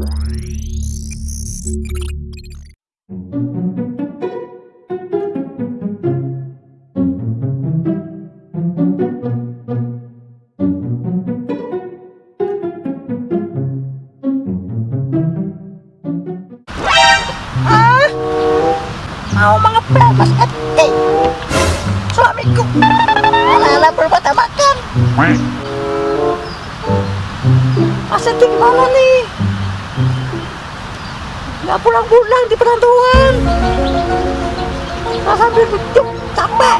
Mau mengepel Mas Eti. Suamiku. Anak-anak bermata makan. Mas Eti gimana nih? Nggak pulang-pulang di perantauan. Sambil duduk capek.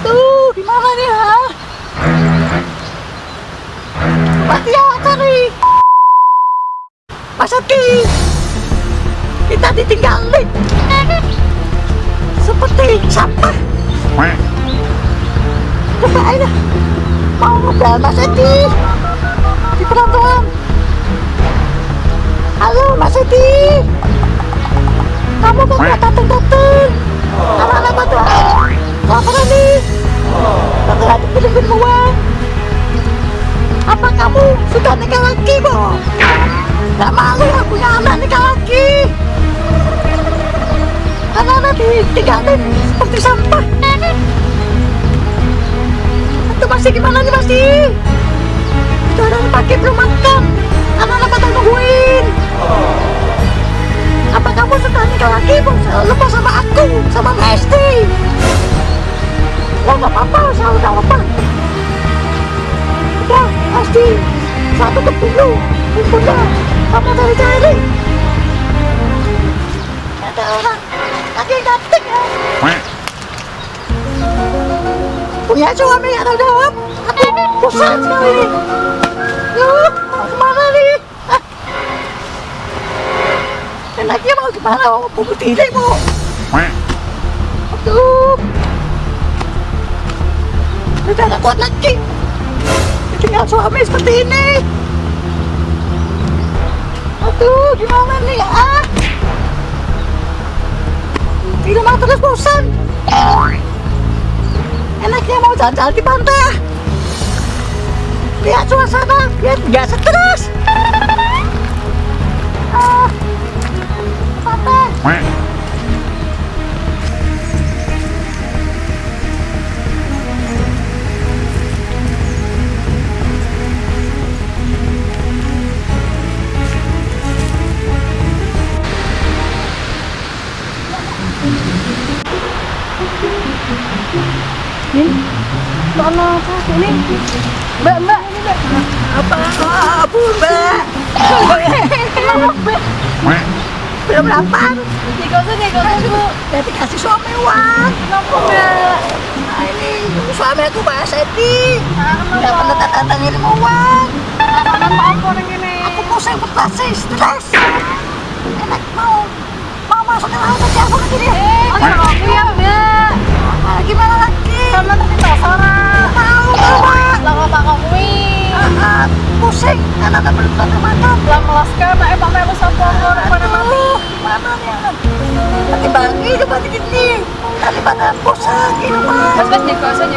Tuh, gimana nih, ha? Mati ya, cari. Mas kita ditinggalin. Seperti sampah. Coba aja. Mau ngobrol Mas di perantauan. Edi. Kamu kok nggak datang-datang? Anak-anak batu. Apa nih? Bakal ada film-film uang. Apa kamu sudah nikah lagi, Bo? Gak malu ya punya anak nikah lagi. Anak-anak ditinggalin seperti sampah. Itu masih gimana nih masih? Mesti. Satu ke dulu. Bunda, kamu cari-cari. Ada orang lagi datang ya. Punya suami atau jawab? Aku bosan sekali. Yuk, mau ke mana nih? Hah? Enaknya mau ke mana? Mau bunuh diri mau? Aduh. Udah gak kuat lagi. Tinggal suami seperti ini. Aduh, gimana nih ah? Di rumah terus bosan. Enaknya mau jalan-jalan di pantai. Lihat suasana, biar nggak stres. Ah, pantai. Sono satu nih. Mbak, mbak, ini mbak. Apa? Abu, Mbak. Belum lapar. Nikosan, nikosan bu. Udah dikasih suami uang. Kenapa mbak? Nah, ini suami aku Mbak Seti. Udah pernah ngirim uang. Apa ini? Aku pusing frustasi, stres. Ah, ah, pusing. Karena ada belum ada makan. Lah melaskan, eh pak melu sapa orang pada mati. Gimana nih? Nanti bagi coba dikit nih. Daripada pusing gitu Mas. Mas, mas, nikosan,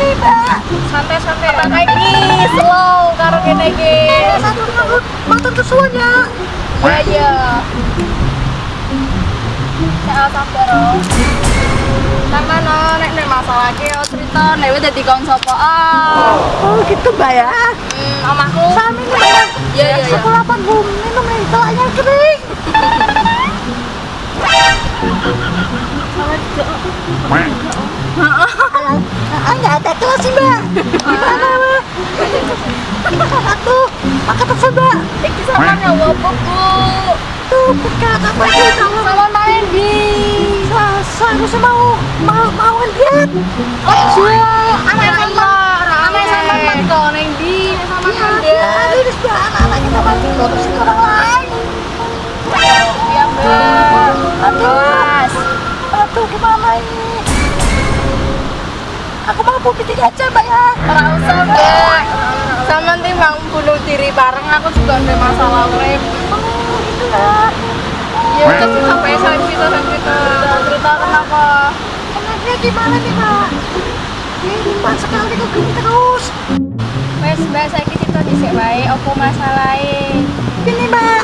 Ini, Mbak? Santai-santai. Pakai ini slow kene iki. Eh, satu nganggut motor kesuanya. Ya ya. Ya sabar. oh. Sama no, nek nek masalah ki yo cerita nek wis dadi kon sapa ah. Oh, gitu, Mbak ya. Hmm, omahku. Sami nih. Iya, iya, iya. Aku lapar belum minum nih, telaknya kering. Ah, nggak ada kelas sih, Mbak. Gimana, Mbak? Aku makan telepon, Mbak. Iki sama nyawa apa, Bu? Tuh, buka apa itu kalau Sama main di. Seharusnya mau mau mau lihat. Oh, anak sama anak sama neng di sama Ya, Anda. ini sudah anak-anak kita mati ngurusin orang lain. Iya, Mbak. Aduh. Aduh, gimana ini? Aku mau bukti aja, Mbak ya. Ora usah, Mbak. Sama timbang bunuh diri bareng aku juga ada masalah urip. Oh, gitu ya. Ya udah sih sampai sampai kita sampai kita cerita kenapa? Enaknya gimana nih, Mbak? Ini Mbak sekali kok gini terus. Wes mbak saya cerita di sini wae, apa masalahnya? Gini, Mbak.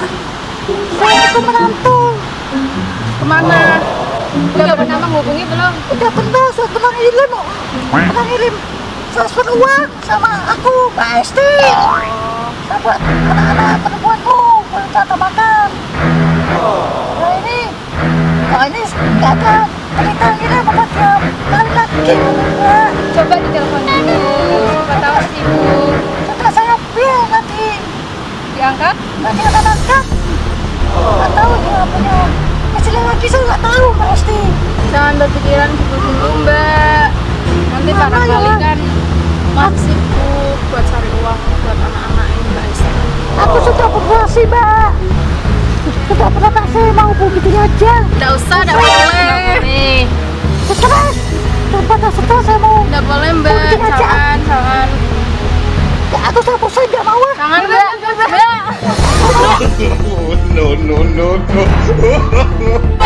Saya itu menantu. Ke mana? Udah pernah menghubungi belum? Udah pernah saya pernah ngirim, pernah ngirim transfer uang sama aku, Mbak Esti. Saya buat anak-anak perempuanku, buat tata makan. Nah ini, kok ini nggak ada cerita ngirim apa dia kali lagi. Coba ditelepon dulu. Siapa tahu sibuk. Sudah saya biar nanti Diangkat? nanti akan angkat. Nggak tahu dia punya lagi saya nggak tahu, Mbak Esti. Jangan berpikiran gitu dulu mbak. Nanti Mama, barangkali ya. kan Mas sibuk buat cari uang buat anak-anak ini mbak Esti. Aku sudah berhasil, Mbak. Sudah pernah tak saya mau begitu aja. Nggak usah, nggak boleh. Setelah daripada setelah saya mau Nggak boleh mbak, jangan, jangan. ya, aku saya bosan nggak mau. Jangan mbak, mbak. no, no, no, no.